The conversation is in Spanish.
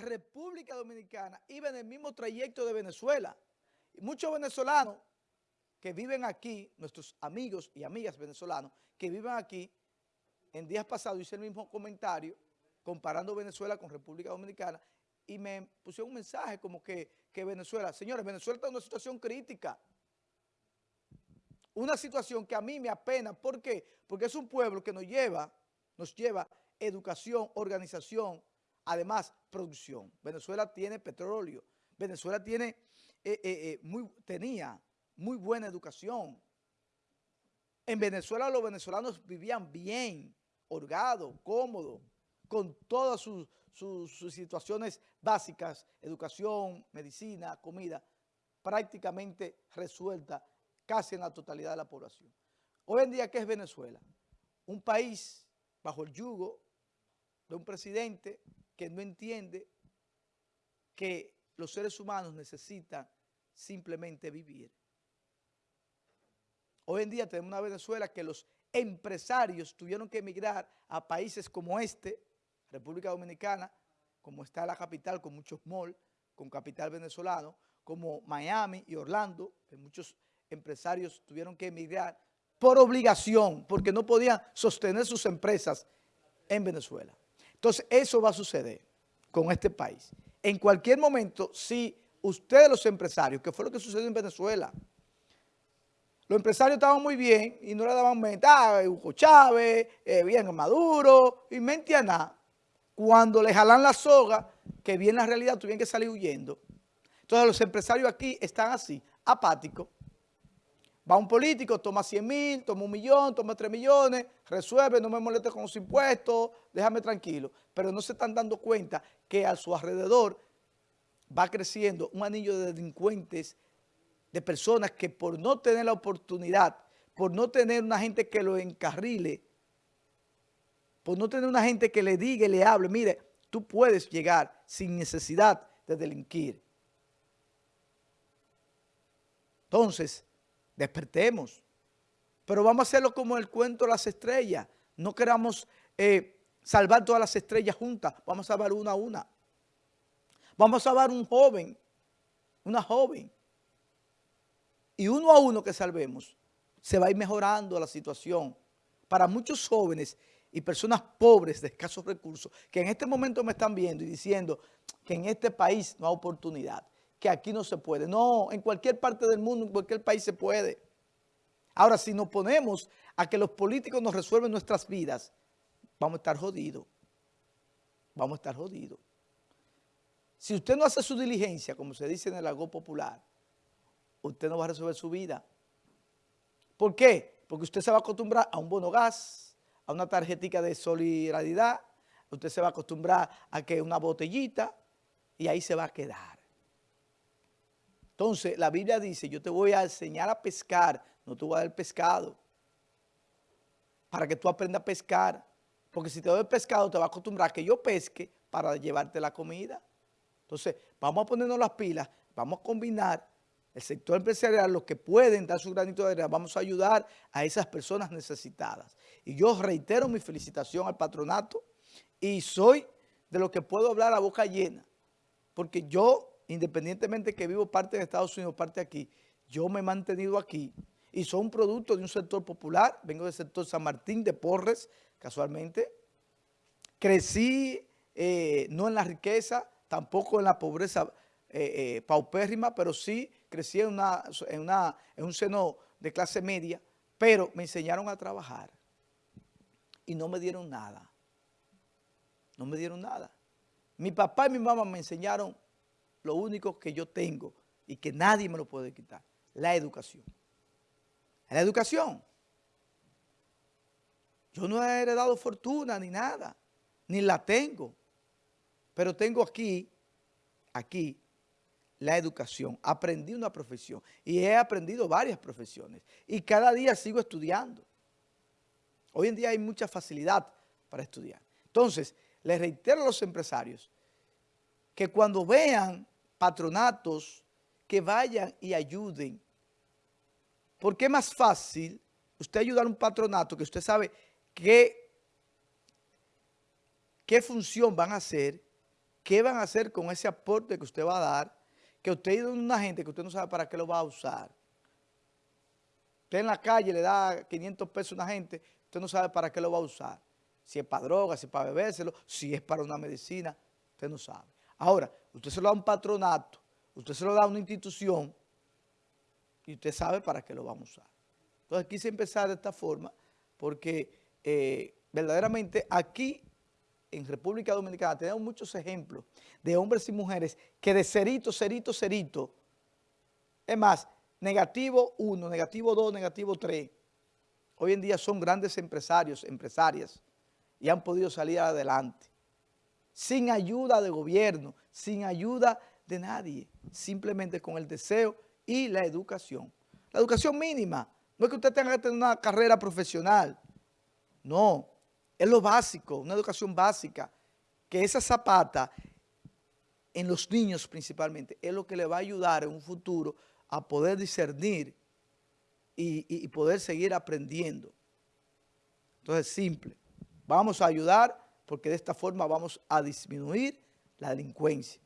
República Dominicana iba en el mismo trayecto de Venezuela. Y muchos venezolanos que viven aquí, nuestros amigos y amigas venezolanos que viven aquí, en días pasados hice el mismo comentario comparando Venezuela con República Dominicana y me pusieron un mensaje como que, que Venezuela, señores, Venezuela está en una situación crítica. Una situación que a mí me apena. ¿Por qué? Porque es un pueblo que nos lleva, nos lleva educación, organización, además producción. Venezuela tiene petróleo, Venezuela tiene, eh, eh, eh, muy, tenía muy buena educación. En Venezuela los venezolanos vivían bien, holgados, cómodos, con todas sus, situaciones básicas, educación, medicina, comida, prácticamente resuelta casi en la totalidad de la población. Hoy en día, ¿qué es Venezuela? Un país bajo el yugo de un presidente que no entiende que los seres humanos necesitan simplemente vivir. Hoy en día tenemos una Venezuela que los empresarios tuvieron que emigrar a países como este, República Dominicana, como está la capital, con muchos malls, con capital venezolano, como Miami y Orlando, que muchos empresarios tuvieron que emigrar por obligación, porque no podían sostener sus empresas en Venezuela. Entonces, eso va a suceder con este país. En cualquier momento, si ustedes los empresarios, que fue lo que sucedió en Venezuela, los empresarios estaban muy bien y no le daban mente, ah, Hugo Chávez, eh, bien Maduro, y mente a nada. Cuando le jalan la soga, que viene la realidad, tuvieron que salir huyendo. Entonces los empresarios aquí están así, apáticos. Va un político, toma 100 mil, toma un millón, toma 3 millones, resuelve, no me moleste con los impuestos, déjame tranquilo. Pero no se están dando cuenta que a su alrededor va creciendo un anillo de delincuentes, de personas que por no tener la oportunidad, por no tener una gente que lo encarrile, por no tener una gente que le diga y le hable, mire, tú puedes llegar sin necesidad de delinquir. Entonces, despertemos. Pero vamos a hacerlo como el cuento de las estrellas. No queramos eh, salvar todas las estrellas juntas. Vamos a salvar una a una. Vamos a salvar un joven, una joven. Y uno a uno que salvemos, se va a ir mejorando la situación. Para muchos jóvenes y personas pobres de escasos recursos que en este momento me están viendo y diciendo que en este país no hay oportunidad, que aquí no se puede. No, en cualquier parte del mundo, en cualquier país se puede. Ahora, si nos ponemos a que los políticos nos resuelven nuestras vidas, vamos a estar jodidos. Vamos a estar jodidos. Si usted no hace su diligencia, como se dice en el algo popular, usted no va a resolver su vida. ¿Por qué? Porque usted se va a acostumbrar a un bono gas, a una tarjetita de solidaridad, usted se va a acostumbrar a que una botellita y ahí se va a quedar. Entonces, la Biblia dice, yo te voy a enseñar a pescar, no te voy a dar pescado, para que tú aprendas a pescar, porque si te doy pescado, te va a acostumbrar a que yo pesque para llevarte la comida. Entonces, vamos a ponernos las pilas, vamos a combinar el sector empresarial, los que pueden dar su granito de arena, vamos a ayudar a esas personas necesitadas. Y yo reitero mi felicitación al patronato y soy de lo que puedo hablar a boca llena, porque yo, independientemente que vivo parte de Estados Unidos, parte aquí, yo me he mantenido aquí y soy un producto de un sector popular, vengo del sector San Martín de Porres, casualmente, crecí eh, no en la riqueza, tampoco en la pobreza eh, eh, paupérrima, pero sí crecí en, en un seno de clase media, pero me enseñaron a trabajar y no me dieron nada. No me dieron nada. Mi papá y mi mamá me enseñaron lo único que yo tengo y que nadie me lo puede quitar, la educación. La educación. Yo no he heredado fortuna ni nada, ni la tengo, pero tengo aquí, aquí, la educación. Aprendí una profesión y he aprendido varias profesiones y cada día sigo estudiando. Hoy en día hay mucha facilidad para estudiar. Entonces, les reitero a los empresarios que cuando vean patronatos, que vayan y ayuden. Porque es más fácil usted ayudar a un patronato que usted sabe qué, qué función van a hacer ¿qué van a hacer con ese aporte que usted va a dar? Que usted a una gente que usted no sabe para qué lo va a usar. Usted en la calle le da 500 pesos a una gente, usted no sabe para qué lo va a usar. Si es para droga, si es para bebérselo, si es para una medicina, usted no sabe. Ahora, usted se lo da a un patronato, usted se lo da a una institución y usted sabe para qué lo vamos a usar. Entonces quise empezar de esta forma porque eh, verdaderamente aquí en República Dominicana tenemos muchos ejemplos de hombres y mujeres que de cerito, cerito, cerito, es más, negativo 1, negativo 2, negativo 3, hoy en día son grandes empresarios, empresarias, y han podido salir adelante, sin ayuda de gobierno, sin ayuda de nadie, simplemente con el deseo y la educación. La educación mínima, no es que usted tenga que tener una carrera profesional, no, es lo básico, una educación básica, que esa zapata, en los niños principalmente, es lo que le va a ayudar en un futuro a poder discernir y, poder seguir aprendiendo. Entonces, simple. Vamos a ayudar porque de esta forma vamos a disminuir la delincuencia.